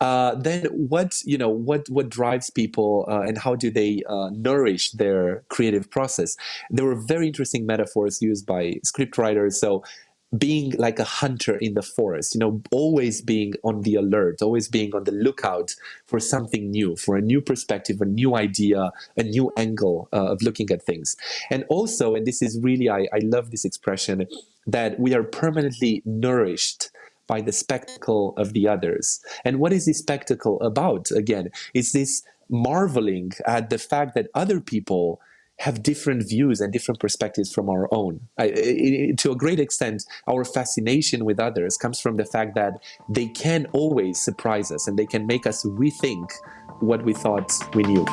uh, then what you know what what drives people uh, and how do they uh, nourish their creative process? There were very interesting metaphors used by scriptwriters. So being like a hunter in the forest you know always being on the alert always being on the lookout for something new for a new perspective a new idea a new angle uh, of looking at things. And also and this is really I, I love this expression that we are permanently nourished by the spectacle of the others. And what is this spectacle about? Again, it's this marveling at the fact that other people have different views and different perspectives from our own. I, to a great extent, our fascination with others comes from the fact that they can always surprise us and they can make us rethink what we thought we knew.